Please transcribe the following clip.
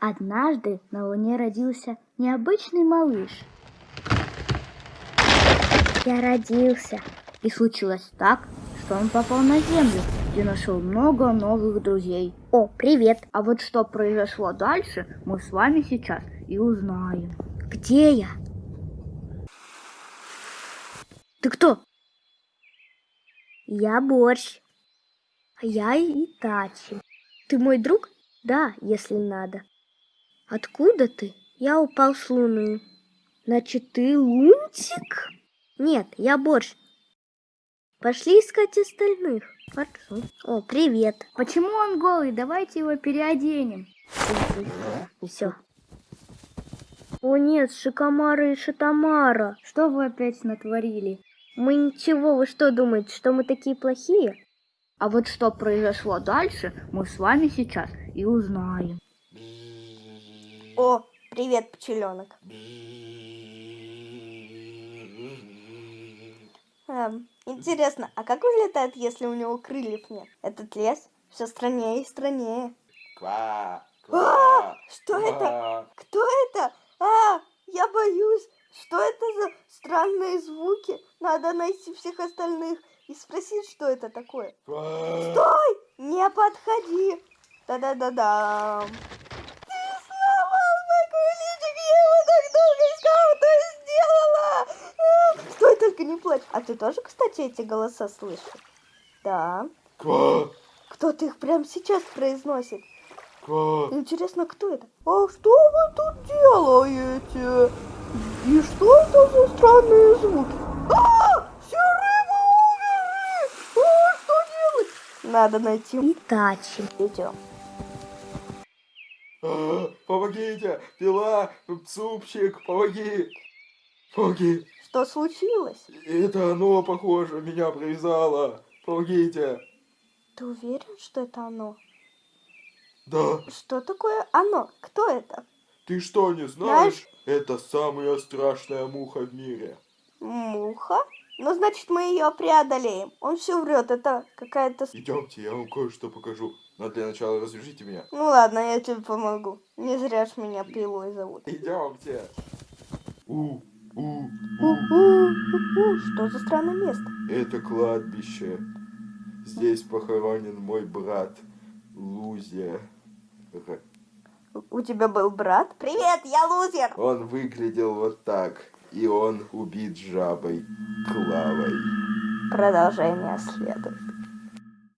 Однажды на Луне родился необычный малыш. Я родился. И случилось так, что он попал на Землю, где нашел много новых друзей. О, привет! А вот что произошло дальше, мы с вами сейчас и узнаем. Где я? Ты кто? Я Борщ. А я Итачи. Ты мой друг? Да, если надо. Откуда ты? Я упал с луны. Значит, ты лунтик? Нет, я борщ. Пошли искать остальных. Хорошо. О, привет. Почему он голый? Давайте его переоденем. Все. О нет, Шикомара и Шатамара. Что вы опять натворили? Мы ничего, вы что думаете, что мы такие плохие? А вот что произошло дальше, мы с вами сейчас и узнаем. О, привет, пчеленок. Эм, интересно, а как он летает, если у него крыльев нет? Этот лес все страннее и страннее. Ква, А, ква, что это? ква. Кто это? А, я боюсь. Что это за странные звуки? Надо найти всех остальных и спросить, что это такое. Стой! Не подходи! Да-да-да-да. А ты тоже, кстати, эти голоса слышишь? Да. Ква, Кто-то их прямо сейчас произносит. ква. Интересно, кто это? А что вы тут делаете? И что это за странные звуки? А! Все рыбы умерли! А, что делать? Надо найти Итачи. Идем. А, Помогите! Пила! Супчик! Помоги! Помоги! Что случилось? Это оно, похоже, меня привязало. Помогите! Ты уверен, что это оно? Да, Что такое оно? Кто это? ты что, не знаешь? Это самая страшная муха в мире. Муха? Ну, значит, мы ее преодолеем. Он все врет, это какая-то... Идемте, я вам кое-что покажу. Но для начала развяжите меня. Ну ладно, я тебе помогу. Не зря ж меня пилой зовут. Идемте. У, у, у. У-у-у-у, Что за странное место? Это кладбище. Здесь похоронен мой брат Лузер. У тебя был брат? Привет, я лузер! Он выглядел вот так. И он убит жабой Клавой. Продолжение следует.